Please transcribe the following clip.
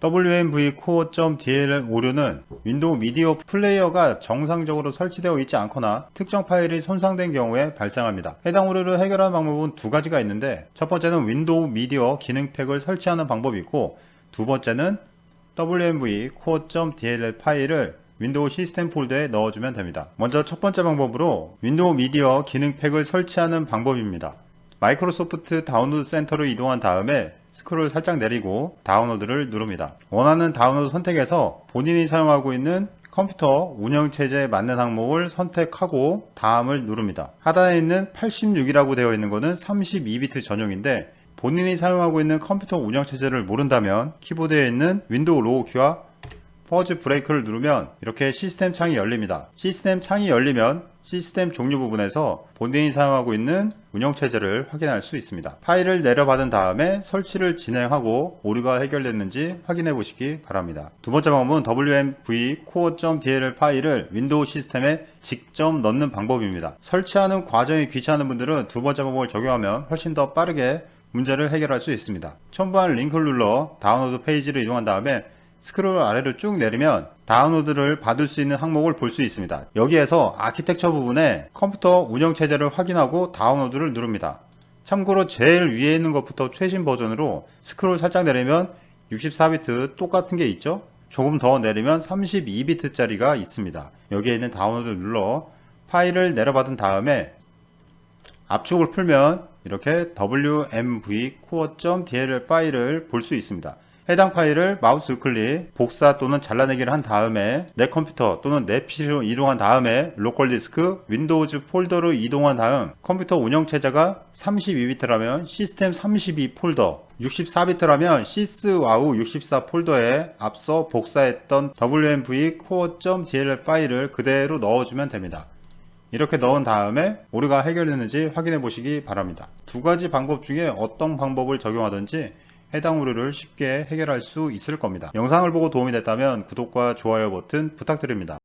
WMV core.dll 오류는 윈도우 미디어 플레이어가 정상적으로 설치되어 있지 않거나 특정 파일이 손상된 경우에 발생합니다. 해당 오류를 해결하는 방법은 두 가지가 있는데 첫 번째는 윈도우 미디어 기능팩을 설치하는 방법이 있고 두 번째는 WMV core.dll 파일을 윈도우 시스템 폴더에 넣어주면 됩니다. 먼저 첫 번째 방법으로 윈도우 미디어 기능팩을 설치하는 방법입니다. 마이크로소프트 다운로드 센터로 이동한 다음에 스크롤 살짝 내리고 다운로드를 누릅니다. 원하는 다운로드 선택에서 본인이 사용하고 있는 컴퓨터 운영체제에 맞는 항목을 선택하고 다음을 누릅니다. 하단에 있는 86이라고 되어 있는 것은 32비트 전용인데 본인이 사용하고 있는 컴퓨터 운영체제를 모른다면 키보드에 있는 윈도우 로고 키와 Pause Break를 누르면 이렇게 시스템 창이 열립니다. 시스템 창이 열리면 시스템 종류 부분에서 본인이 사용하고 있는 운영체제를 확인할 수 있습니다. 파일을 내려받은 다음에 설치를 진행하고 오류가 해결됐는지 확인해 보시기 바랍니다. 두 번째 방법은 wmv core.dll 파일을 윈도우 시스템에 직접 넣는 방법입니다. 설치하는 과정이 귀찮은 분들은 두 번째 방법을 적용하면 훨씬 더 빠르게 문제를 해결할 수 있습니다. 첨부한 링크를 눌러 다운로드 페이지로 이동한 다음에 스크롤 아래로 쭉 내리면 다운로드를 받을 수 있는 항목을 볼 수 있습니다. 여기에서 아키텍처 부분에 컴퓨터 운영체제를 확인하고 다운로드를 누릅니다. 참고로 제일 위에 있는 것부터 최신 버전으로 스크롤 살짝 내리면 64비트 똑같은 게 있죠? 조금 더 내리면 32비트 짜리가 있습니다. 여기에 있는 다운로드 를 눌러 파일을 내려받은 다음에 압축을 풀면 이렇게 wmv core.dll 파일을 볼 수 있습니다. 해당 파일을 마우스 우클릭, 복사 또는 잘라내기를 한 다음에 내 컴퓨터 또는 내 PC로 이동한 다음에 로컬 디스크, Windows 폴더로 이동한 다음 컴퓨터 운영체제가 32비트라면 시스템 32 폴더, 64비트라면 SysWOW 64 폴더에 앞서 복사했던 wmv core.dll 파일을 그대로 넣어주면 됩니다. 이렇게 넣은 다음에 오류가 해결됐는지 확인해 보시기 바랍니다. 두 가지 방법 중에 어떤 방법을 적용하든지 해당 오류를 쉽게 해결할 수 있을 겁니다. 영상을 보고 도움이 됐다면 구독과 좋아요 버튼 부탁드립니다.